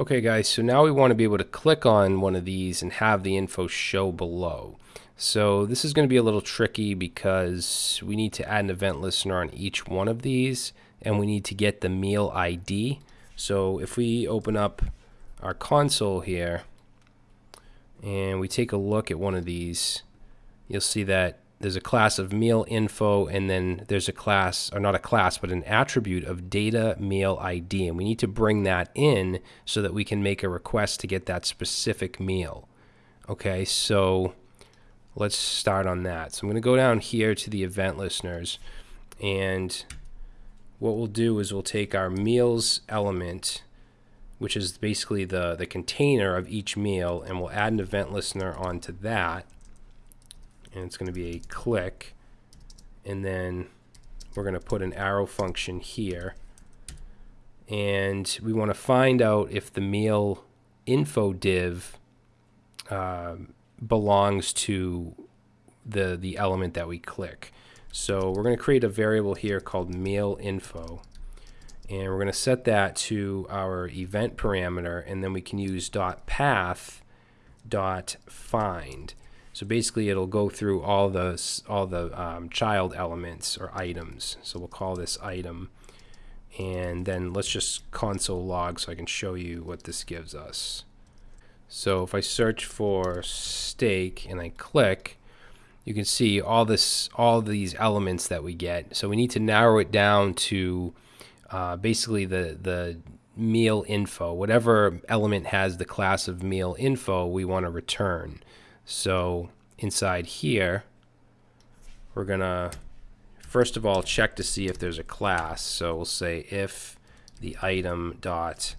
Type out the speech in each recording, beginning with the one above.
Okay guys, so now we want to be able to click on one of these and have the info show below. So this is going to be a little tricky because we need to add an event listener on each one of these and we need to get the meal ID. So if we open up our console here and we take a look at one of these, you'll see that there's a class of meal info and then there's a class or not a class but an attribute of data meal ID and we need to bring that in so that we can make a request to get that specific meal. Okay so let's start on that. So I'm going to go down here to the event listeners and what we'll do is we'll take our meals element which is basically the the container of each meal and we'll add an event listener onto that and it's going to be a click and then we're going to put an arrow function here. And we want to find out if the meal info div uh, belongs to the the element that we click. So we're going to create a variable here called meal info and we're going to set that to our event parameter and then we can use dot path dot find so basically it'll go through all the, all the um, child elements or items. So we'll call this item. And then let's just console log so I can show you what this gives us. So if I search for steak and I click, you can see all this, all these elements that we get. So we need to narrow it down to uh, basically the the meal info. Whatever element has the class of meal info, we want to return. So inside here, we're going to first of all check to see if there's a class. So we'll say if the item dot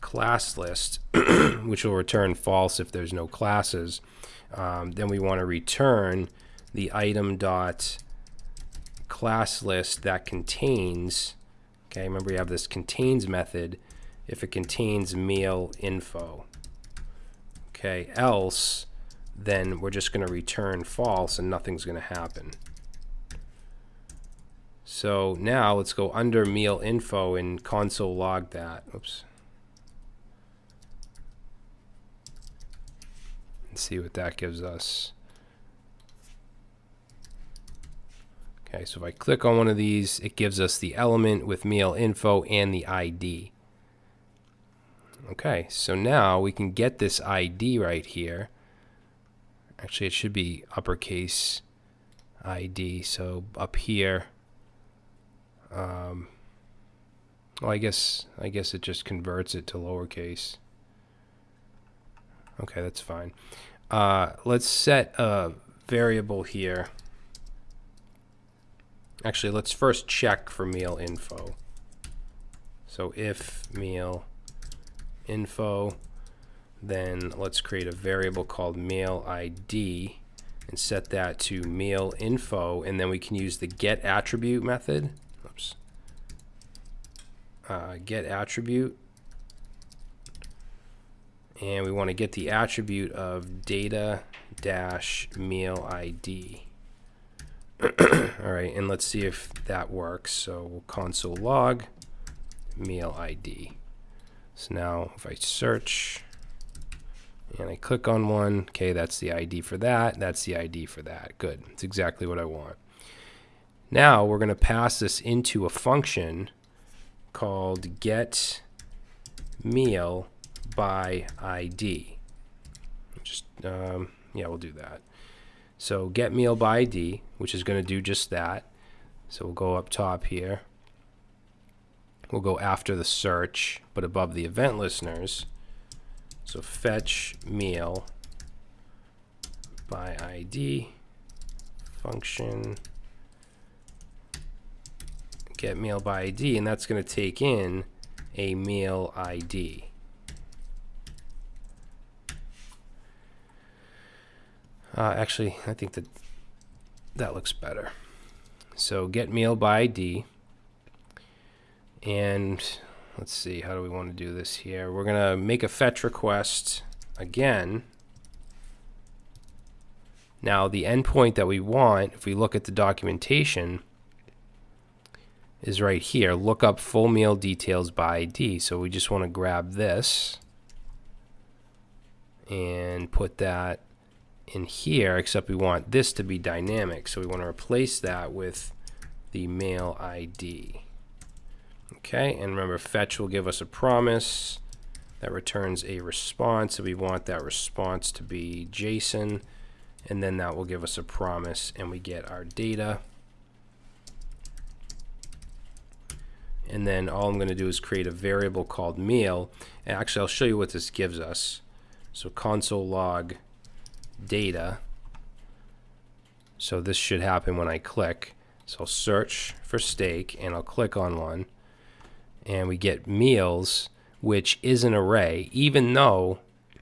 class list, which will return false if there's no classes. Um, then we want to return the item dot class list that contains, okay, remember we have this contains method if it contains meal info. Okay, else then we're just going to return false and nothing's going to happen. So now let's go under meal info and console log that. Oops. And see what that gives us. Okay, so if I click on one of these, it gives us the element with meal info and the ID. Okay, so now we can get this ID right here Actually, it should be uppercase ID. So up here, um, well, I guess I guess it just converts it to lowercase. Okay, that's fine. Uh, let's set a variable here. Actually, let's first check for meal info. So if meal info then let's create a variable called meal ID and set that to meal info and then we can use the get attribute method. Oops. Uh, get attribute. And we want to get the attribute of data dash meal ID all right and let's see if that works. So we'll console log meal ID so now if I search and I click on one, okay, that's the ID for that, that's the ID for that. Good, it's exactly what I want. Now we're going to pass this into a function called get meal by ID. Just, um, yeah, we'll do that. So get meal by ID, which is going to do just that. So we'll go up top here. We'll go after the search, but above the event listeners. So fetch meal by ID function get meal by ID and that's going to take in a meal ID. Uh, actually, I think that that looks better. So get meal by ID and let's see, how do we want to do this here? We're going to make a fetch request again. Now, the endpoint that we want, if we look at the documentation, is right here. Look up full meal details by ID. So we just want to grab this and put that in here, except we want this to be dynamic. So we want to replace that with the mail ID. Okay, and remember fetch will give us a promise that returns a response. So we want that response to be JSON, and then that will give us a promise, and we get our data. And then all I'm going to do is create a variable called meal. And actually, I'll show you what this gives us. So console log data. So this should happen when I click. So I'll search for steak and I'll click on one and we get meals, which is an array. Even though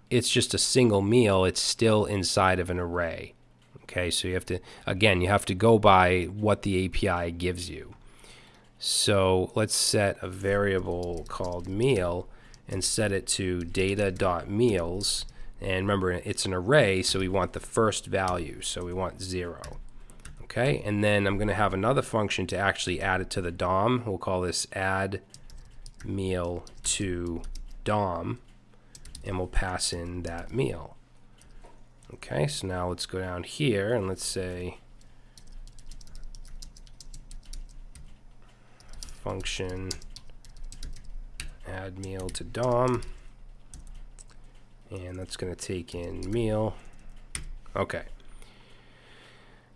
it's just a single meal, it's still inside of an array. Okay, so you have to, again, you have to go by what the API gives you. So let's set a variable called meal and set it to data.meals. And remember, it's an array, so we want the first value. So we want 0. Okay, and then I'm going to have another function to actually add it to the DOM. We'll call this add meal to DOM, and we'll pass in that meal. Okay, so now let's go down here and let's say function add meal to DOM. And that's going to take in meal. Okay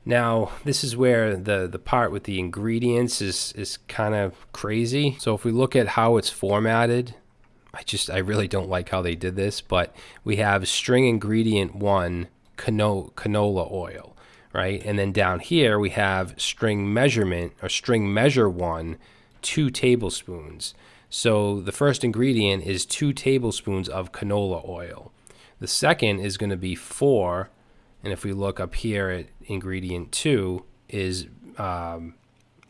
now this is where the the part with the ingredients is is kind of crazy so if we look at how it's formatted I just I really don't like how they did this but we have string ingredient one cano canola oil right and then down here we have string measurement or string measure one two tablespoons. So the first ingredient is two tablespoons of canola oil. The second is going to be four, and if we look up here at ingredient two, is um,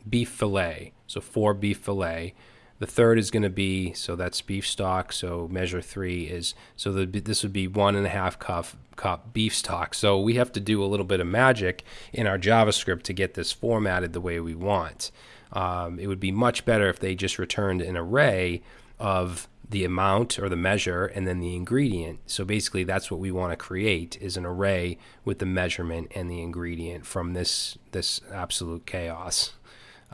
beef fillet. So four beef fillet. The third is going to be, so that's beef stock. So measure three is, so the, this would be one and a half cup, cup beef stock. So we have to do a little bit of magic in our JavaScript to get this formatted the way we want. Um, it would be much better if they just returned an array of the amount or the measure and then the ingredient. So basically that's what we want to create is an array with the measurement and the ingredient from this this absolute chaos.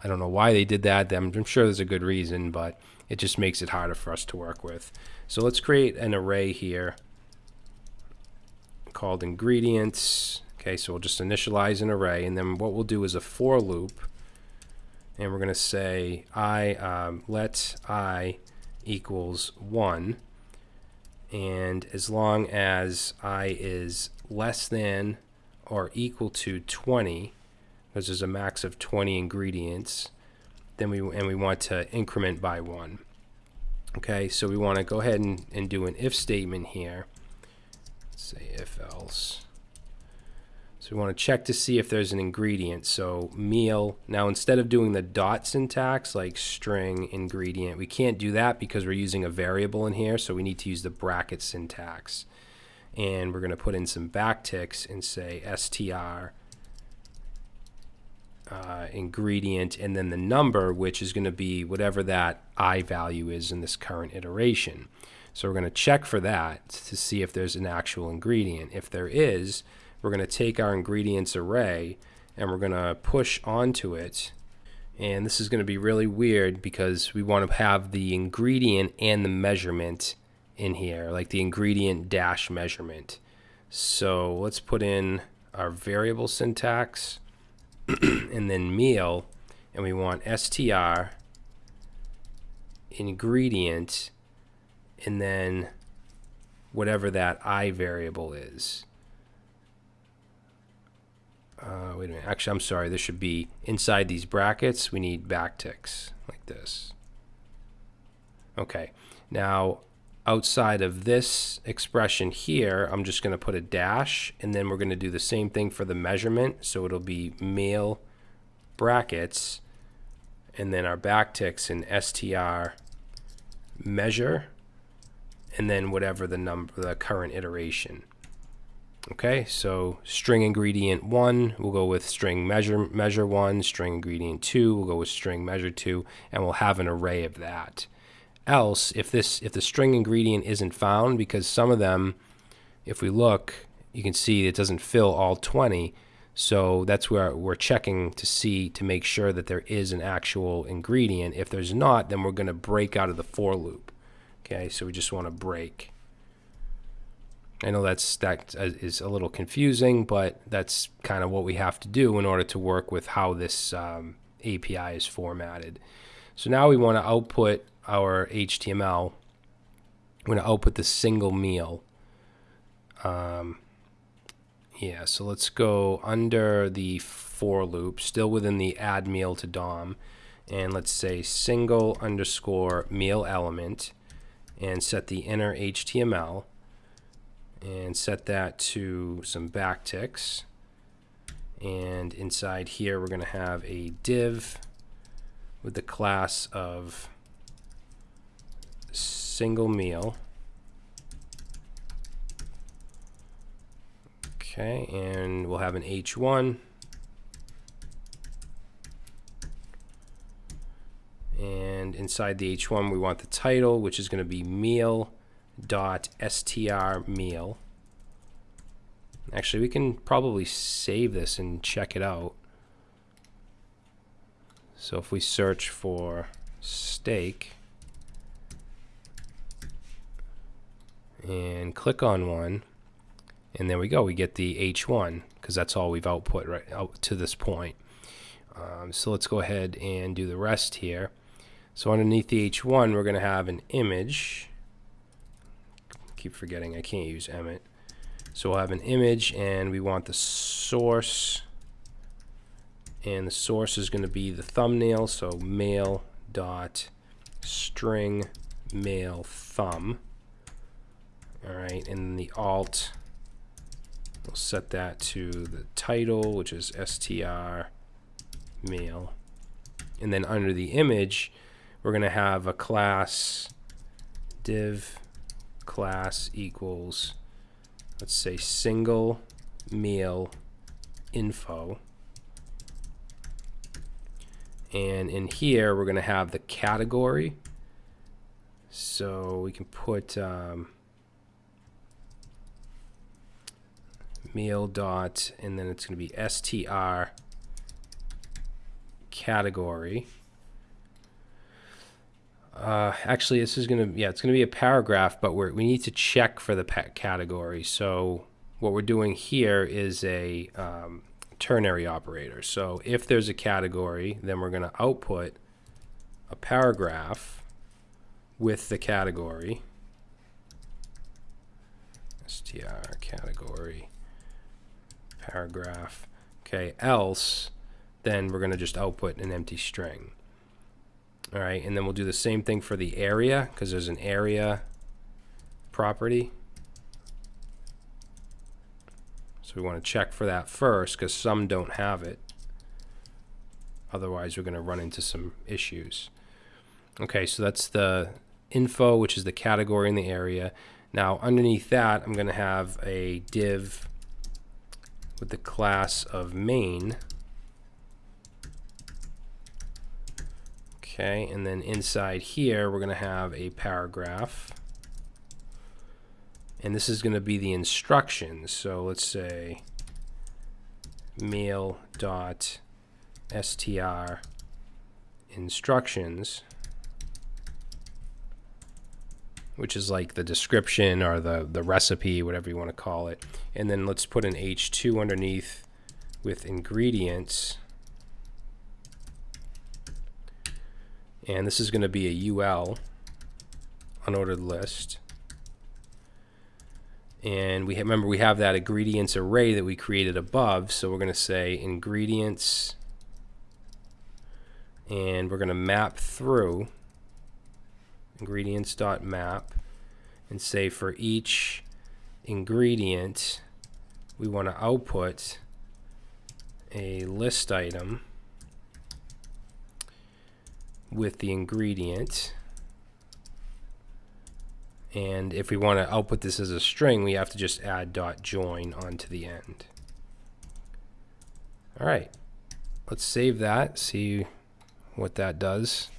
I don't know why they did that. I'm, I'm sure there's a good reason, but it just makes it harder for us to work with. So let's create an array here called ingredients. Okay, so we'll just initialize an array and then what we'll do is a for loop and we're going to say i um, let i equals 1 and as long as i is less than or equal to 20 because there's a max of 20 ingredients then we and we want to increment by 1 okay so we want to go ahead and, and do an if statement here. Let's say if else so we want to check to see if there's an ingredient. So meal, now instead of doing the dot syntax like string ingredient, we can't do that because we're using a variable in here. So we need to use the bracket syntax. And we're going to put in some backticks and say str uh, ingredient and then the number, which is going to be whatever that i value is in this current iteration. So we're going to check for that to see if there's an actual ingredient. If there is, we're going to take our ingredients array and we're going to push onto it. And this is going to be really weird because we want to have the ingredient and the measurement in here, like the ingredient dash measurement. So let's put in our variable syntax and then meal, and we want str ingredient and then whatever that i variable is uh, wait a minute, actually I'm sorry, this should be inside these brackets, we need backticks like this. Okay, now outside of this expression here, I'm just going to put a dash, and then we're going to do the same thing for the measurement, so it'll be meal brackets, and then our backticks in str measure, and then whatever the number, the current iteration. Okay, so string ingredient one, we'll go with string measure measure one, string ingredient two, we'll go with string measure two, and we'll have an array of that. Else, if this if the string ingredient isn't found, because some of them, if we look, you can see it doesn't fill all 20. So that's where we're checking to see to make sure that there is an actual ingredient. If there's not, then we're going to break out of the for loop. Okay, so we just want to break. I know that's that is a little confusing, but that's kind of what we have to do in order to work with how this um, API is formatted. So now we want to output our HTML. We're going to output the single meal. Um, yeah, so let's go under the for loop, still within the add meal to DOM, and let's say single underscore meal element, and set the inner HTML, and set that to some backticks. And inside here, we're going to have a div with the class of single meal. Okay, and we'll have an H1. And inside the H1, we want the title, which is going to be meal dot str meal. Actually, we can probably save this and check it out. So if we search for steak and click on one, and there we go we get the H1 because that's all we've output right out to this point um, so let's go ahead and do the rest here so underneath the H1 we're gonna have an image keep forgetting. I can't use Emmet so we'll have an image and we want the source. And the source is going to be the thumbnail so mail dot string mail thumb. All right and the alt We'll set that to the title, which is str mail. And then under the image, we're going to have a class div class equals, let's say, single meal info. And in here, we're going to have the category. So we can put um, meal dot and then it's going to be str category uh, actually this is going to yeah it's going to be a paragraph but we we need to check for the category so what we're doing here is a um, ternary operator so if there's a category then we're going to output a paragraph with the category str category paragraph. Okay, else, then we're going to just output an empty string. All right, and then we'll do the same thing for the area because there's an area property. So we want to check for that first because some don't have it. Otherwise, we're going to run into some issues. Okay, so that's the info, which is the category in the area. Now, underneath that, I'm going to have a div with the class of main. Okay, and then inside here, we're going to have a paragraph. And this is going to be the instructions. So let's say meal dot str instructions which is like the description or the, the recipe, whatever you want to call it. And then let's put an H2 underneath with ingredients. And this is going to be a UL, unordered list. And we have, remember we have that ingredients array that we created above. So we're going to say ingredients and we're going to map through ingredients.map and say for each ingredient we want to output a list item with the ingredient and if we want to output this as a string we have to just add dot join onto the end alright let's save that see what that does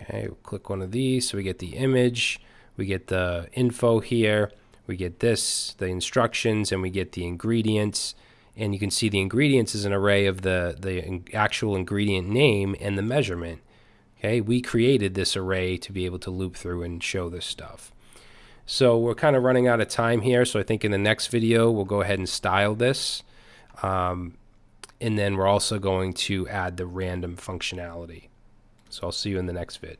Okay, we'll click one of these so we get the image. we get the info here, we get this, the instructions, and we get the ingredients. And you can see the ingredients is an array of the, the actual ingredient name and the measurement. Okay, we created this array to be able to loop through and show this stuff. So we're kind of running out of time here. So I think in the next video, we'll go ahead and style this. Um, and then we're also going to add the random functionality. So I'll see you in the next vid.